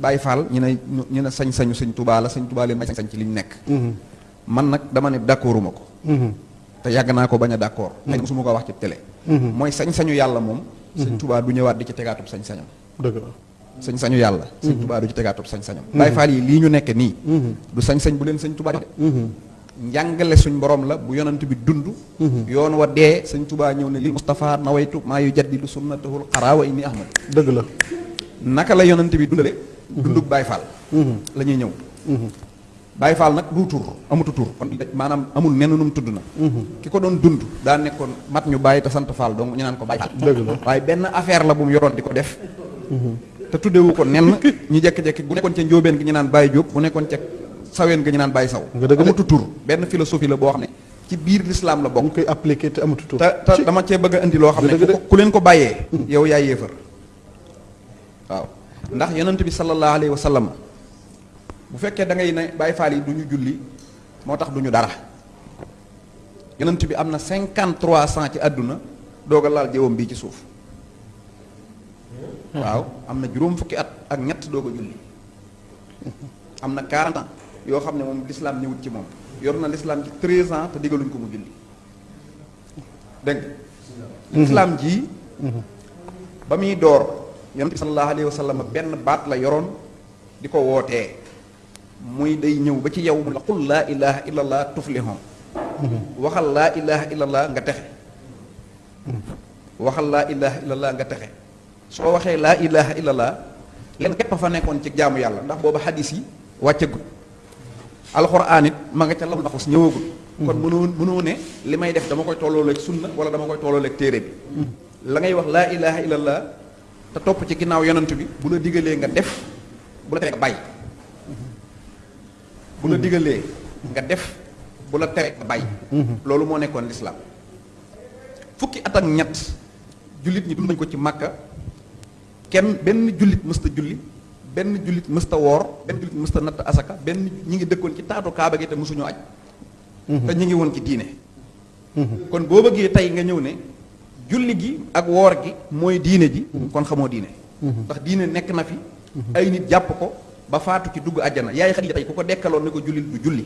Baye Fall ñu ne ñu ne sañ-sañu sëñ Touba la sëñ Touba leen may sañ ci li ñu nekk man nag dama ne d'accorduma ko. Te yàgg naa ko bañ a d'accord. Xëy na mosuma ko wax ci télé. Mooy sañ-sañu yàlla moom sëñ Touba du ñëwaat di ci tegaatub sañ-sañam. Dëgg la. Sañ-sañu yàlla sëñ Touba du ci tegaatub sañ-sañam. Baye Fall yi lii ñu nekk nii du sañ-sañ bu leen sëñ Touba njàngale suñ borom la bu yonent bi dund. Yoon wa dee sëñ Touba ñëw ne li Moustapha nawaytu maa yu jaddidu sunnatahul xaraa wa inni ahmad dëgg la naka la yonent bi dundale? Dundug Baye Fall la ñuy ñëw. Baye Fall nag du tur amutu tur. Kon maanaam amul nenn num tudd na. Ki ko doon dund daa nekkoon mat ñu bàyyi te sant Fall donc ñu naan ko Baye dëgg la. Waaye benn affaire la bu mu yoroon di ko def. Te tuddewu ko nenn. Ñu jekki-jekki bu nekkoon ca njóobeen gi ñu naan Baye Diop bu nekkoon ca saween gi ñu naan Baye Saw. Amutu tur. Benn philosophie la boo xam ne ci biir l'islam la bokk. Ñu koy appliqué te amatu tur. Te te dama cee bëgg a indi loo xam ne Dëgg de. ku leen ko bàyyee yow yaay yéefar waaw. Ndax yonent bi sallallahu alayhi wa sallam bu fekkee da ngay ne Baye Fall yi du ñu julli moo tax du ñu dara. Yonent bi am na cinquante trois cent ci àdduna doog a laal jëwam bii ci suuf. Waaw am na juróom fukki at ak ñett doog a julli. Am na 40 ans yoo xam ne moom l'islam ñëwut ci moom. Yor na l'islam ci 13 ans te digaluñ ko mu julli. Dégg nga? L'islam ji ba muy door bi sallallahu alayhi wa sallam benn baat la yoroon di ko wootee. Muy day ñëw ba ci yow la qul laa ilaha illallah tuflihon waxal laa ilaha illallah nga texe. Waxal laa ilaha illallah nga texe. Soo waxee laa ilaha illallah leen képp fa nekkoon ci jaamu yàlla ndax booba xadis yi wàccagul. Alxuraan it ma nga ca lam nafus ñëwagul. Kon mënoo mënoo ne li may def dama koy tollooleeg sunna wala dama koy tollooleeg téere bi. La ngay wax laa ilaha illallah te topp ci ginnaaw yonent bi bu la digalee nga def bu la tere nga bàyyi. bu la digalee nga def bu la tere nga bàyyi. loolu moo nekkoon lislaam fukki at ak ñett jullit ñi dund nañ ko ci màkka kenn benn jullit mësta julli benn jullit mësta woor benn jullit mësta natt asaka benn ñi ngi dëkkoon ci taatu kaaba gi te mësuñu aj. te ñu ngi woon ci diine. Kon boo bëggee tey nga ñëw ne julli gi ak woor gi mooy diine ji. Kon xamoo diine. Ndax diine nekk na fi. Ay nit jàpp ko ba faatu ci dugg àjjana. Yaay Xadiija tey ku ko dekkaloon ne ko jullit du julli.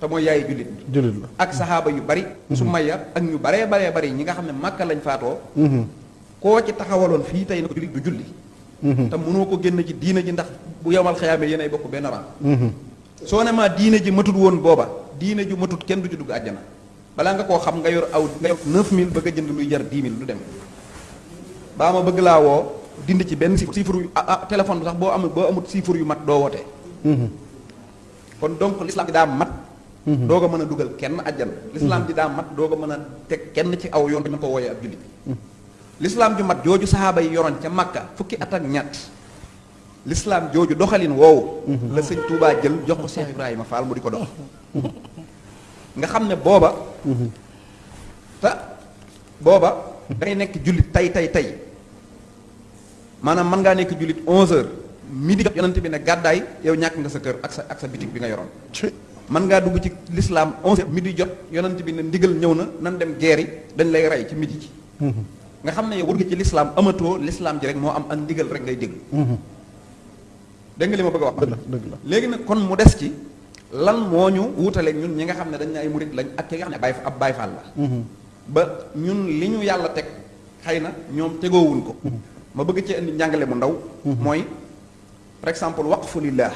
Te mooy yaay jullit bi. Jullit la. ak saxaaba yu bari. Su maya ak ñu baree baree bari ñi nga xam ne màkka lañ faatoo. Koo ci taxawaloon fii tey ne ko jullit du julli. Te mënoo ko génn ci diine ji ndax bu yomal xayaamee yéenay bokk benn rang. Soo ne maa diine ji matut woon booba diine ju matut kenn du ci dugg àjjana balaa nga koo xam nga yor aw nga yor 9000 bëgg a jënd luy jar 10 000 du dem. Baa ma bëgg laa woo dindi ci benn chiffre yu ah ah téléphone bi sax boo amul boo amut chiffre yu mat doo wootee kon donc l'islam daa mat. Doog a mën a dugal kenn àjjana. L'islam ji daa mat doog a mën a teg kenn ci aw yoon ko wooyee ab jullit. L'islam ju mat jooju saxaaba yi yoroon ca Makka fukki at ak ñett. L'islam jooju doxalin woowu la sëñ Touba jël jox ko Cheikh Ibrahima Fall mu di ko dox. Nga xam ne booba te booba da ngay nekk jullit tey tey tey maanaam mën ngaa nekk jullit 11 heures midi jot yonent bi ne gàddaay yow ñàkk nga sa kër ak sa ak sa bitig bi nga yoroon. Mën ngaa dugg ci l'islam 11 heures midi jot yonent bi ne ndigal ñëw na nan dem geeri dañ lay rey ci midi ji. Nga xam ne yow wër nga ci l'islam amatoo l'islam ji rek moo am ak ndigal rek ngay dégg. Dégg nga li ma bëgg a wax? La dëgg la. Léegi nag kon mu des ci lan moo ñu wutaleeg ñun ñi nga xam ne dañ ne ay murit lañ ak ki nga xam ne bay ab Faal la. Ba ñun li ñu yàlla teg xëy na ñoom tegoowuñ ko. Ma bëgg ci indi njàngale mu ndaw. Mooy par exemple waqfu lillah.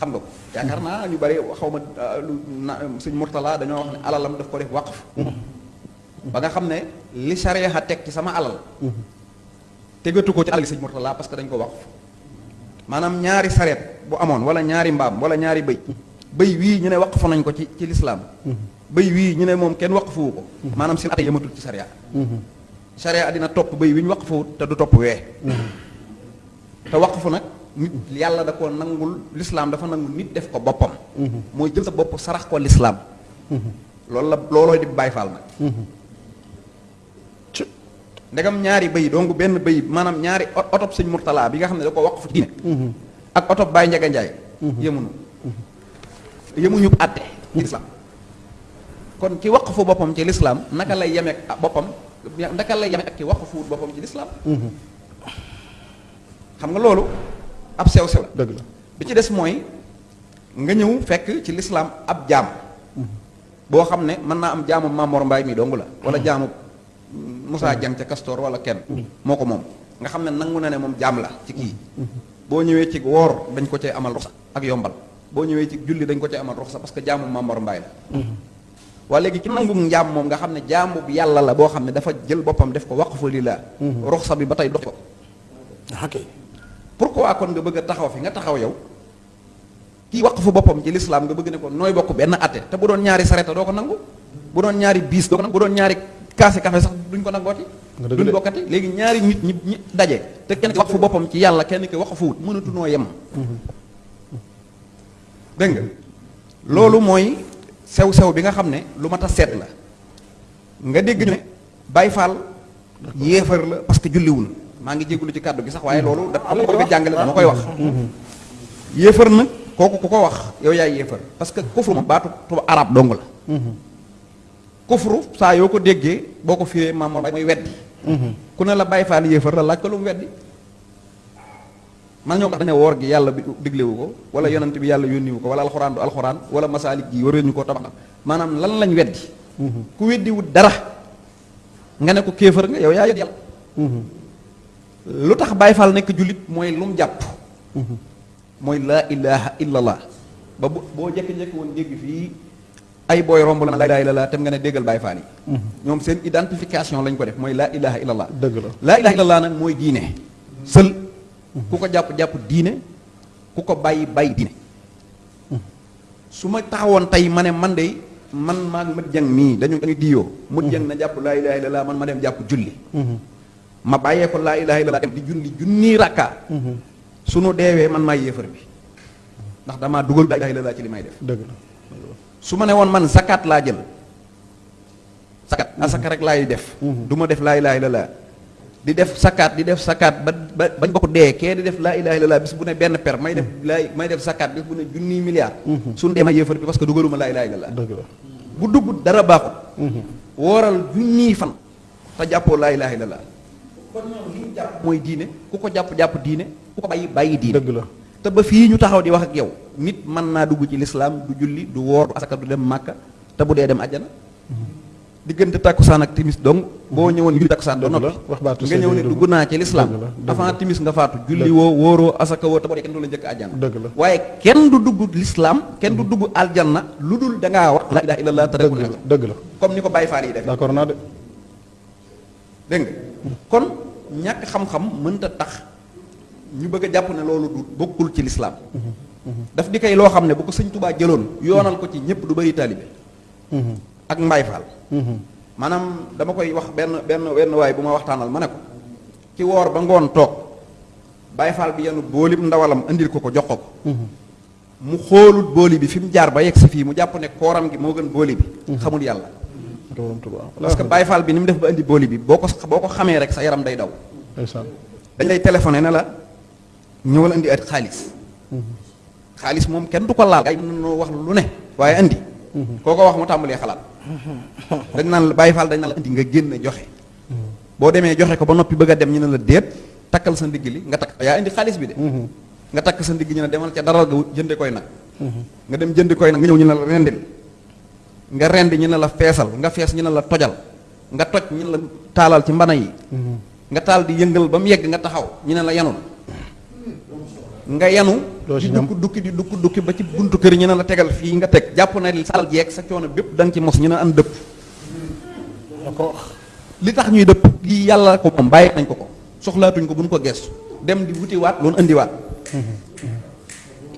Xam nga ko. Yaakaar naa ñu bari xaw ma lu Murtala dañoo wax ne alalam daf ko def waqf. Ba nga xam ne li sariya teg ci sama alal tegatu ko ci alal sëñ Murtala parce que dañ ko waqf. Maanaam ñaari sareet bu amoon wala ñaari mbaam wala ñaari bëy bëy wii ñu ne waqfu nañ ko ci ci lislaam bëy wii ñu ne moom kenn waqfuwu ko. Maanaam seen ate yëmatul ci sariya sariya dina topp bëy wi ñu waqfuwut te du topp wee. Te waqfu nag nit yàlla da ko nangul lislaam dafa nangul nit def ko boppam. Mooy jël sa bopp sarax ko lislaam loolu la loolooy di Baay Faal nag. Ndegam ñaari bëy donc benn bëy maanaam ñaari otop sëñ Murtala bi nga xam ne da ko waqfu ci ak otop Baay Njaga Njaay. Yëmunu yëmuñu àtte ci lislaam kon ki waqfu boppam ci lislaam naka lay yemeek boppam? Naka lay yemeek ak ki waqfu boppam ci lislaam xam nga loolu ab sew sew dëgg la. Bi ci des mooy nga ñëw fekk ci lislaam ab jaam. Boo xam ne mën naa am jaamu Mamor Mbaay mi dong la wala jaamu Moussa Dieng ca Castor wala kenn. Moo ko moom. Nga xam ne nangu na ne moom jaam la ci kii. Boo ñëwee ci woor dañ ko cee amal ak yombal boo ñëwee ci julli dañ ko cee amal ruxsa parce que jaamu Mamor Mbaay la. Waa léegi ci nangu njaam moom nga xam ne jaamu bu yàlla la boo xam ne dafa jël boppam def ko waqfu lillah ruxsa bi ba tey dox ko. Ok. Pourquoi kon nga bëgg a taxaw fi nga taxaw yow? Kii waqfu boppam ci lislaam nga bëgg ne ko nooy bokk benn atte te bu doon ñaari sareta doo ko nangu? Bu doon ñaari biis doo ko nangu? Bu doon ñaari kaasi café sax duñ ko nangooti dëgg duñ de. bokkati? Léegi ñaari nit ñi daje te kenn ki waqfu boppam ci yàlla kenn ki waqfuwut mënatu noo yem dégg nga? Loolu mooy sew-sew bi nga xam ne lu mat a seet la. Nga dégg ñu ne Baay Faal yéefar la parce que julliwul maa ngi jégalu ci kàddu gi sax waaye loolu dafa am bëgg a jàngale dama koy wax. Yéefar nag kooku ku ko wax yow yaay yéefar parce que kufru moom baatu tuba arab dong la. Kufru saa yoo ko déggee boo ko firee maam mooy weddi. Ku ne la Baay Faal yéefar la laaj ko lu mu weddi man ñoo ko ne woor gi yàlla bi diglewu ko wala yonent bi yàlla yónniwu ko wala alxuraan du alxuraan wala masaalik gi war ñu ko tabax maanaam lan lañ weddi? Ku weddiwut dara nga ne ko kéefër nga yow yaa yedd yàlla. Lu tax Baay Faal nekk jullit mooy lu mu jàpp mooy laa ilaha illallah ba bu boo jekki-jekki woon dégg fii ay booy romb la laa ilaha tem nga ne déggal Baay Faal yi. Ñoom seen identification lañ ko def mooy laa ilaha illallah dëgg la. Laa ilaha illallah nag mooy diine. Sël ku ko jàpp-jàpp diine ku ko bàyyi bàyyi diine su ma taxawoon tey ma ne man de man maa mët jang mii dañu dañu diyoo mët jang na jàpp laa ilaha illallah man ma dem jàpp julli. Ma bàyyee ko laa ilaha illallah dem di julli junni rakka. Sunu deewee man maa yéefar bi. Ndax damaa dugal laa ilaha illallah ci li may def. Dëgg la. Su ma ne woon man zakat laa jël. Zakat asaka rek laay def. Du ma def laa ilaha illallah di def zakat di def zakat ba ba bañ bokk dee kee di def laa ilaha illallah bis bu ne benn per may def may def zakat bis bu ne junniy milliard suñu dee ma yéefar bi parce que dugaluma laa ilaha illallah la. Bu dugg dara baaxut. Wooral junniy fan te jàppoo laa ilaha illallah kon ñoom li ñu jàpp mooy diine ku ko jàpp-jàpp diine ku ko bàyyi bàyyi diine. Dëgg la. Te ba fii ñu taxaw di wax ak yow nit mën naa dugg ci lislaam du julli du woor du asaka du dem màkka te bu dee dem àjjana diggante takkusaan ak timis donc boo ñëwoon julli takkusaan ba Dëgg la, noppi wax baatu nga ñëw bi dugg naa ci dëgg avant timis nga faatu julli woo wóoroo asaka boo dee kenn du la dëgg la. Waaye kenn du dugg lislaam kenn du dugg aljanna lu dul da ngaa wax la ilaha illallah dëgg reku la. comme ni ko Baye Fall yi def d'accord naa de. Nga? Kon ñàkk xam-xam mënta tax ñu bëgg a jàpp ne loolu du bokkul ci lislaam. Daf di kay loo xam ne bu ko sëñ Tubaa jëloon yoonal ko ci ñëpp du bëri taalibe ak Mbaay Faal maanaam dama koy wax benn benn wenn waay bu ma waxtaanal ma ne ko ci woor ba ngoon toog Baay Faal bi yenu boolib ndawalam indil ko ko jox ko ko. Mu xoolut booli bi fi mu jaar ba yegg si fii mu jàpp ne kooram gi moo gën booli bi. Xamul yàlla. Borom Tuubaa parce que Faal bi ni mu def ba indi booli bi boo ko boo ko xamee rek sa yaram day daw. Dañ lay téléphoné ne la ñëwal indi at xaalis. Xaalis moom kenn du ko laal. Ay noo wax lu ne waaye indi koo ko wax mu tàmbalee xalaat dañ naan la Baay Faal dañ naan la indi nga génn joxe. Boo demee joxe ko ba noppi bëgg dem ñu ne la déet takkal sa ndigg li nga takk. Yaa indi xaalis bi de. Nga takk sa ndigg ñu ne demal ca daral ga jënde koy nag. Nga dem jëndi koy nag nga ñëw ñu ne la rendil. Nga rendi ñu ne la feesal. Nga fees ñu ne la tojal. Nga toj ñu la taalal ci mbana yi. Nga taal di yëngal ba mu yegg nga taxaw ñu ne la yanul. Nga yanu Doo ci ñam. dukk dukki di dukk dukki ba ci buntu kër ñu ne la tegal fii nga teg. Jàpp na li sal jeeg sa coono bépp da nga ci mos ñu an dëpp. Li tax ñuy dëpp lii yàlla ko moom bàyyi nañ ko ko. Soxlaatuñ ko bu ñu ko gestu dem di wutiwaat loolu indiwaat.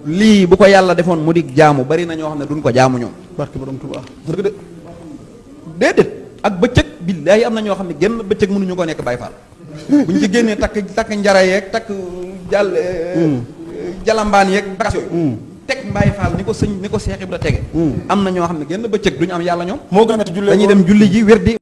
Lii bu ko yàlla defoon mu di jaamu bari na ñoo xam ne duñ ko jaamu ñoom. Barke borom Tuubaa. Dëgg de. Déedéet. Ak bëccëg billaahi am na ñoo xam ne genn bëccëg mënuñu ko nekk Baay Faal. Buñ ci génnee takk takk njara yeeg takk jàll jalambaan yeeg bagas yooyu. Teg Baay Faal ni ko sëñ ni ko Seex Ibra tege. Am na ñoo xam ne genn bëccëg duñu am yàlla ñoom. Moo gën a metti jullee dañuy dem julli ji